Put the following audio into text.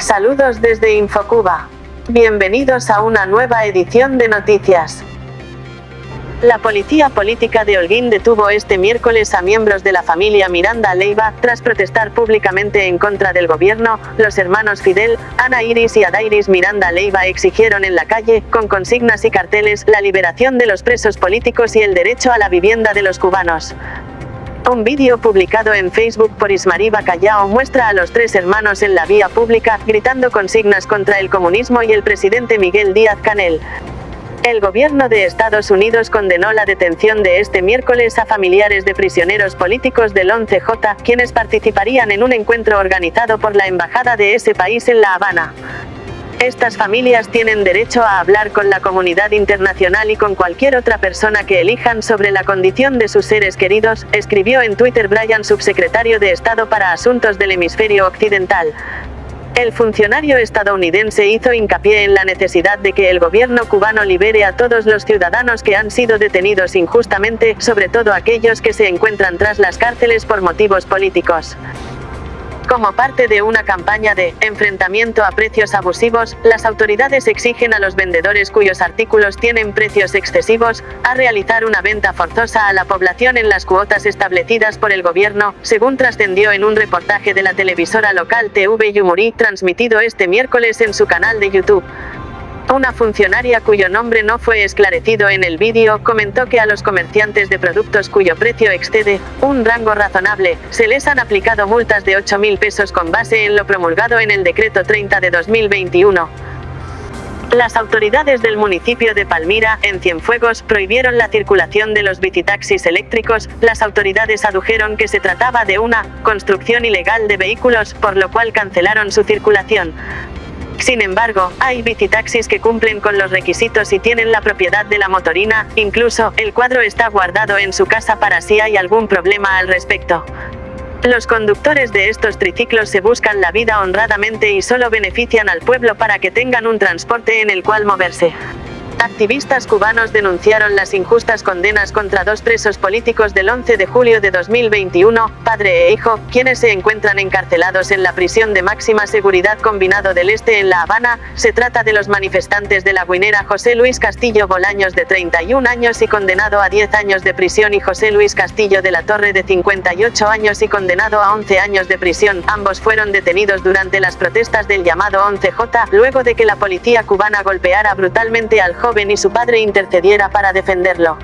Saludos desde Infocuba. Bienvenidos a una nueva edición de noticias. La policía política de Holguín detuvo este miércoles a miembros de la familia Miranda Leiva, tras protestar públicamente en contra del gobierno, los hermanos Fidel, Ana Iris y Adairis Miranda Leiva exigieron en la calle, con consignas y carteles, la liberación de los presos políticos y el derecho a la vivienda de los cubanos. Un vídeo publicado en Facebook por Ismariba Callao muestra a los tres hermanos en la vía pública, gritando consignas contra el comunismo y el presidente Miguel Díaz Canel. El gobierno de Estados Unidos condenó la detención de este miércoles a familiares de prisioneros políticos del 11J, quienes participarían en un encuentro organizado por la embajada de ese país en La Habana. Estas familias tienen derecho a hablar con la comunidad internacional y con cualquier otra persona que elijan sobre la condición de sus seres queridos, escribió en Twitter Brian subsecretario de Estado para Asuntos del Hemisferio Occidental. El funcionario estadounidense hizo hincapié en la necesidad de que el gobierno cubano libere a todos los ciudadanos que han sido detenidos injustamente, sobre todo aquellos que se encuentran tras las cárceles por motivos políticos. Como parte de una campaña de enfrentamiento a precios abusivos, las autoridades exigen a los vendedores cuyos artículos tienen precios excesivos, a realizar una venta forzosa a la población en las cuotas establecidas por el gobierno, según trascendió en un reportaje de la televisora local TV Yumuri, transmitido este miércoles en su canal de YouTube. Una funcionaria cuyo nombre no fue esclarecido en el vídeo comentó que a los comerciantes de productos cuyo precio excede un rango razonable, se les han aplicado multas de 8 mil pesos con base en lo promulgado en el decreto 30 de 2021. Las autoridades del municipio de Palmira, en Cienfuegos, prohibieron la circulación de los bicitaxis eléctricos, las autoridades adujeron que se trataba de una construcción ilegal de vehículos, por lo cual cancelaron su circulación. Sin embargo, hay bicitaxis que cumplen con los requisitos y tienen la propiedad de la motorina, incluso, el cuadro está guardado en su casa para si hay algún problema al respecto. Los conductores de estos triciclos se buscan la vida honradamente y solo benefician al pueblo para que tengan un transporte en el cual moverse. Activistas cubanos denunciaron las injustas condenas contra dos presos políticos del 11 de julio de 2021, padre e hijo, quienes se encuentran encarcelados en la prisión de máxima seguridad combinado del Este en La Habana. Se trata de los manifestantes de la guinera José Luis Castillo Bolaños de 31 años y condenado a 10 años de prisión y José Luis Castillo de la Torre de 58 años y condenado a 11 años de prisión. Ambos fueron detenidos durante las protestas del llamado 11J, luego de que la policía cubana golpeara brutalmente al joven y su padre intercediera para defenderlo.